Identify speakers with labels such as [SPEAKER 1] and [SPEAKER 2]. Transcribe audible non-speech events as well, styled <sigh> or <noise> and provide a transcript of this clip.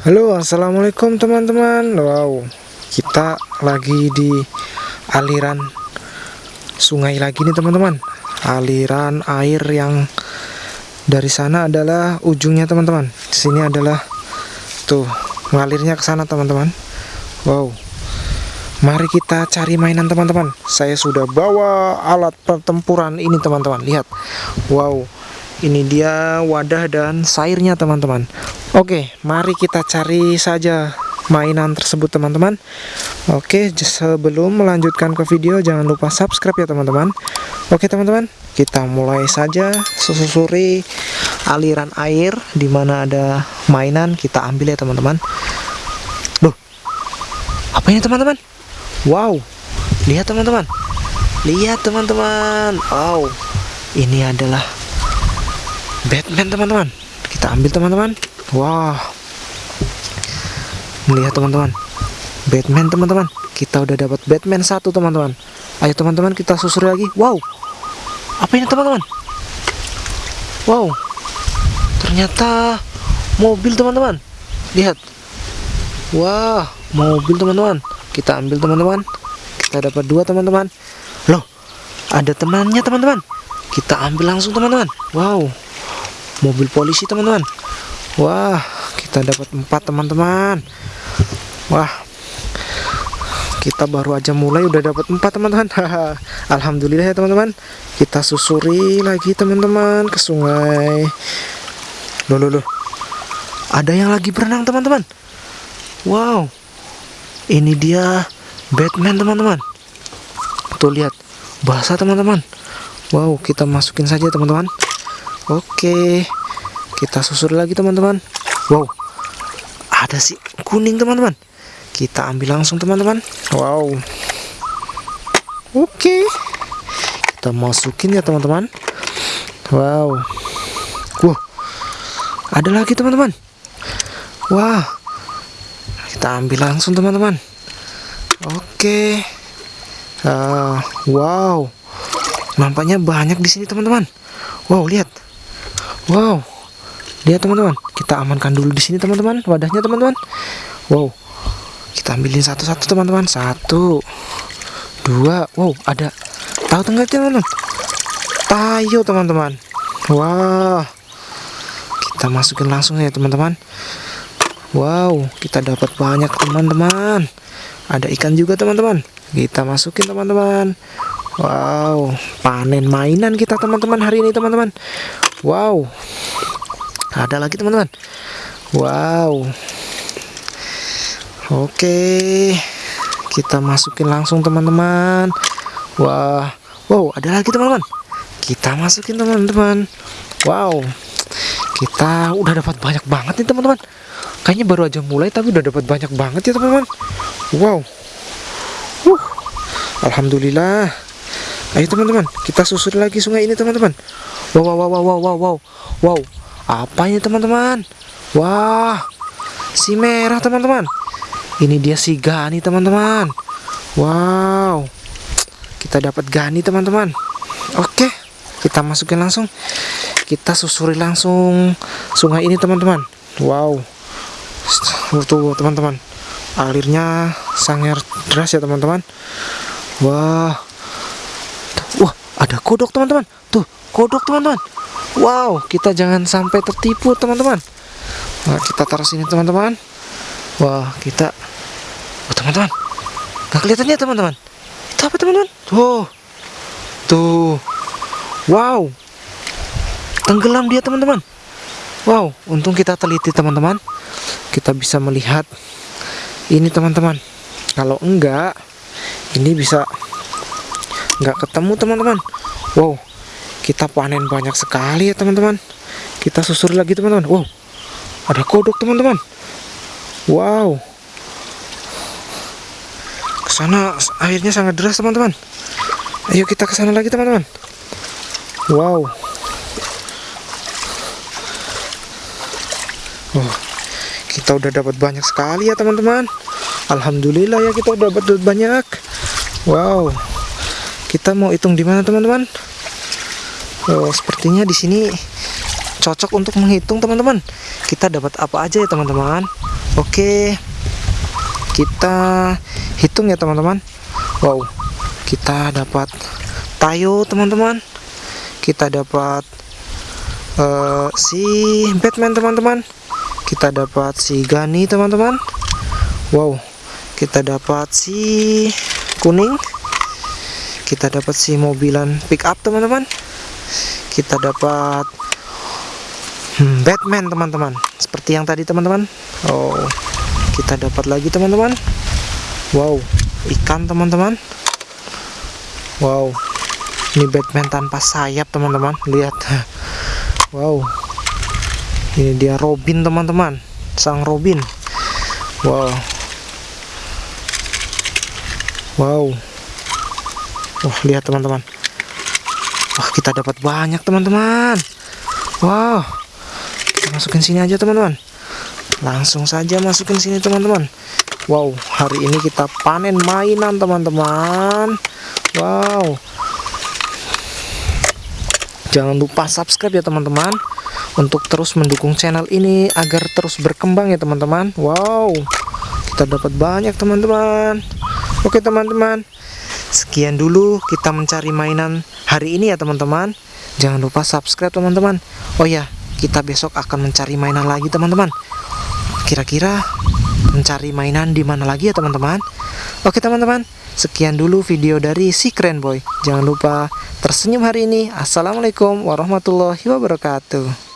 [SPEAKER 1] Halo assalamualaikum teman-teman. Wow kita lagi di aliran sungai lagi nih teman-teman. Aliran air yang dari sana adalah ujungnya teman-teman. Sini adalah tuh ngalirnya ke sana teman-teman. Wow. Mari kita cari mainan teman-teman. Saya sudah bawa alat pertempuran ini teman-teman. Lihat. Wow Ini dia wadah dan sairnya teman-teman. Oke, mari kita cari saja mainan tersebut teman-teman. Oke, sebelum melanjutkan ke video jangan lupa subscribe ya teman-teman. Oke teman-teman, kita mulai saja. Susuri aliran air di mana ada mainan kita ambil ya teman-teman. Loh, apa ini teman-teman? Wow, lihat teman-teman. Lihat teman-teman. Wow, ini adalah Batman teman-teman. Kita ambil teman-teman. Wah. Melihat teman-teman. Batman teman-teman. Kita udah dapat Batman satu teman-teman. Ayo teman-teman kita susuri lagi. Wow. Apa ini teman-teman? Wow. Ternyata Mobil teman-teman. Lihat. Wah Mobil teman-teman. Kita ambil teman-teman. Kita dapat dua teman-teman. Loh Ada temannya teman-teman. Kita ambil langsung teman-teman. Wow Mobil polisi teman-teman Wah, kita dapat empat teman-teman. Wah, kita baru aja mulai udah dapat empat teman-teman. <laughs> Alhamdulillah ya teman-teman. Kita susuri lagi teman-teman ke sungai. Loh, loh, loh. Ada yang lagi berenang teman-teman. Wow, ini dia Batman teman-teman. Tuh lihat, basah teman-teman. Wow, kita masukin saja teman-teman. Oke kita susur lagi teman-teman. Wow ada si kuning teman-teman. Kita ambil langsung teman-teman. Wow. Oke kita masukin ya teman-teman. Wow. Wow ada lagi teman-teman. Wah kita ambil langsung teman-teman. Oke. Uh, wow. Nampaknya banyak di sini teman-teman. Wow lihat wow. Lihat teman-teman. Kita amankan dulu di sini teman-teman. Wadahnya teman-teman. Wow. Kita ambilin satu-satu teman-teman. Satu dua. Wow ada. Tahu tengah teman-teman? Tayo teman-teman. Wah. Kita masukin langsung ya teman-teman. Wow kita dapat banyak teman-teman. Ada ikan juga teman-teman. Kita masukin teman-teman. Wow panen mainan kita teman-teman hari ini teman-teman wow. Ada lagi teman-teman? Wow. Oke. Kita masukin langsung teman-teman. Wah. Wow ada lagi teman-teman? Kita masukin teman-teman. Wow. Kita udah dapat banyak banget nih teman-teman. Kayaknya baru aja mulai tapi udah dapat banyak banget ya teman-teman. Wow. Alhamdulillah ayo teman-teman kita susuri lagi sungai ini teman-teman. Wow wow wow wow wow wow. Wow apa ini teman-teman? Wah si merah teman-teman. Ini dia si Gani teman-teman. Wow kita dapat Gani teman-teman. Oke kita masukin langsung. Kita susuri langsung sungai ini teman-teman. Wow tuh teman-teman. Alirnya sangat deras ya teman-teman. Wah wah ada kodok teman-teman tuh kodok teman-teman Wow, kita jangan sampai tertipu teman-teman. Nah, kita taruh sini teman-teman. Wah, kita, oh teman-teman, nggak kelihatan ya teman-teman. Itu apa teman-teman? Tuh, tuh, wow, tenggelam dia teman-teman. Wow, untung kita teliti teman-teman. Kita bisa melihat ini teman-teman. Kalau enggak, ini bisa nggak ketemu teman-teman. Wow, kita panen banyak sekali ya teman-teman. Kita susur lagi teman-teman. Wow ada kodok teman-teman. Wow. Ke sana airnya sangat deras teman-teman. Ayo kita ke sana lagi teman-teman. Wow. Oh, kita udah dapat banyak sekali ya teman-teman. Alhamdulillah ya kita udah dapat banyak. Wow kita mau hitung di mana teman-teman? Oh, sepertinya di sini cocok untuk menghitung teman-teman. Kita dapat apa aja ya teman-teman? Oke. Kita hitung ya teman-teman. Wow. Kita dapat tayo teman-teman. Kita dapat uh, si Batman teman-teman. Kita dapat si Gani teman-teman. Wow. Kita dapat si kuning kita dapat si mobilan pick up teman-teman. Kita dapat hmm, Batman teman-teman. Seperti yang tadi teman-teman. Oh kita dapat lagi teman-teman. Wow ikan teman-teman. Wow ini Batman tanpa sayap teman-teman. Lihat. <laughs> Wow ini dia Robin teman-teman. Sang Robin. Wow. Wow wah lihat teman-teman. Wah kita dapat banyak teman-teman. Wow. Kita masukin sini aja teman-teman. Langsung saja masukin sini teman-teman. Wow hari ini kita panen mainan teman-teman. Wow. Jangan lupa subscribe ya teman-teman untuk terus mendukung channel ini agar terus berkembang ya teman-teman. Wow. Kita dapat banyak teman-teman. Oke teman-teman sekian dulu kita mencari mainan hari ini ya teman-teman jangan lupa subscribe teman-teman oh ya kita besok akan mencari mainan lagi teman-teman kira-kira mencari mainan di mana lagi ya teman-teman oke teman-teman Sekian dulu video dari si keren boy. Jangan lupa tersenyum hari ini. Assalamualaikum warahmatullahi wabarakatuh.